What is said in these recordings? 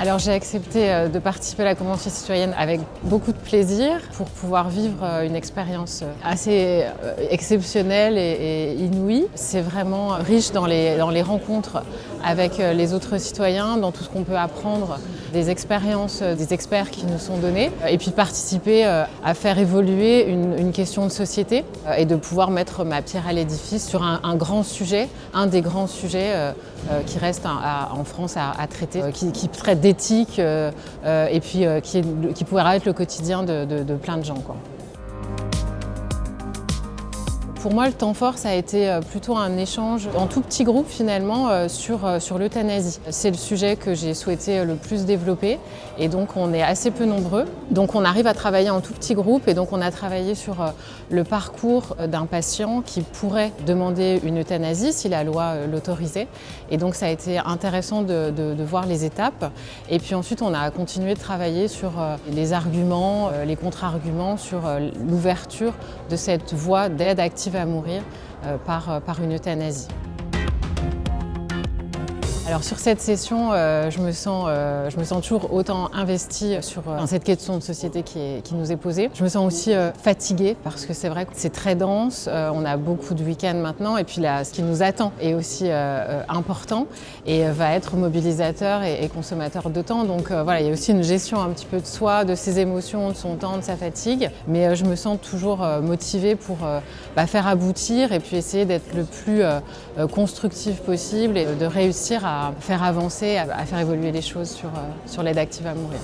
Alors j'ai accepté euh, de participer à la Convention citoyenne avec beaucoup de plaisir pour pouvoir vivre euh, une expérience euh, assez exceptionnelle et, inouïe. C'est vraiment riche dans les, dans les rencontres avec les autres citoyens, dans tout ce qu'on peut apprendre, des expériences des experts qui nous sont données, et puis participer à faire évoluer une, question de société et de pouvoir mettre ma pierre à l'édifice sur un, grand sujet, un des grands sujets qui reste en France à, traiter, qui traite d'éthique euh, euh, et puis euh, qui, qui pourrait être le quotidien de, de plein de gens. Quoi. Pour moi, le temps fort, ça a été euh, plutôt un échange en tout petit groupe finalement euh, sur, euh, sur l'euthanasie. C'est le sujet que j'ai souhaité le plus développer et donc on est assez peu nombreux. Donc on arrive à travailler en tout petit groupe et donc on a travaillé sur le parcours d'un patient qui pourrait demander une euthanasie si la loi l'autorisait. Et donc ça a été intéressant de, de, voir les étapes. Et puis ensuite on a continué de travailler sur les arguments, les contre-arguments, sur l'ouverture de cette voie d'aide active à mourir euh, par, euh, par une euthanasie. Alors sur cette session, euh, je, me sens, euh, je me sens toujours autant investie sur euh, cette question de société qui, est, qui, nous est posée. Je me sens aussi fatiguée parce que c'est vrai que c'est très dense, on a beaucoup de week-ends maintenant et puis là, ce qui nous attend est aussi important et va être mobilisateur et, consommateur de temps. Donc voilà, il y a aussi une gestion un petit peu de soi, de ses émotions, de son temps, de sa fatigue. Mais je me sens toujours motivée pour bah, faire aboutir et puis essayer d'être le plus constructif possible et de réussir à à faire avancer, à, faire évoluer les choses sur, euh, sur l'aide active à mourir.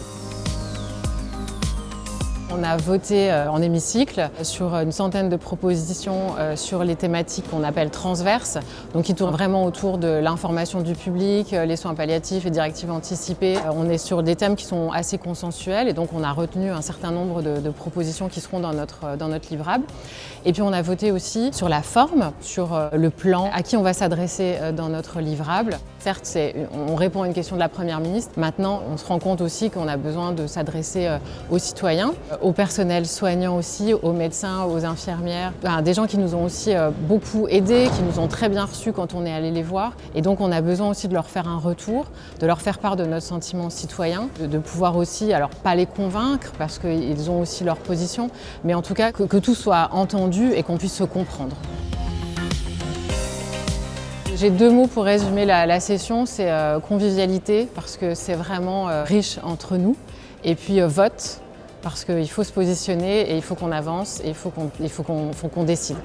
On a voté euh, en hémicycle sur une centaine de propositions euh, sur les thématiques qu'on appelle transverses, donc qui tournent vraiment autour de l'information du public, les soins palliatifs et directives anticipées. On est sur des thèmes qui sont assez consensuels et donc on a retenu un certain nombre de, propositions qui seront dans notre, dans notre livrable. Et puis on a voté aussi sur la forme, sur le plan, à qui on va s'adresser dans notre livrable. Certes, on répond à une question de la Première ministre. Maintenant, on se rend compte aussi qu'on a besoin de s'adresser euh, aux citoyens, euh, au personnel soignant aussi, aux médecins, aux infirmières, des gens qui nous ont aussi euh, beaucoup aidés, qui nous ont très bien reçus quand on est allé les voir. Et donc, on a besoin aussi de leur faire un retour, de leur faire part de notre sentiment citoyen, de, pouvoir aussi, alors pas les convaincre parce qu'ils ont aussi leur position, mais en tout cas que tout soit entendu et qu'on puisse se comprendre. J'ai deux mots pour résumer la, session, c'est euh, convivialité, parce que c'est vraiment euh, riche entre nous, et puis euh, vote, parce qu'il faut se positionner et il faut qu'on avance et il faut qu'on décide.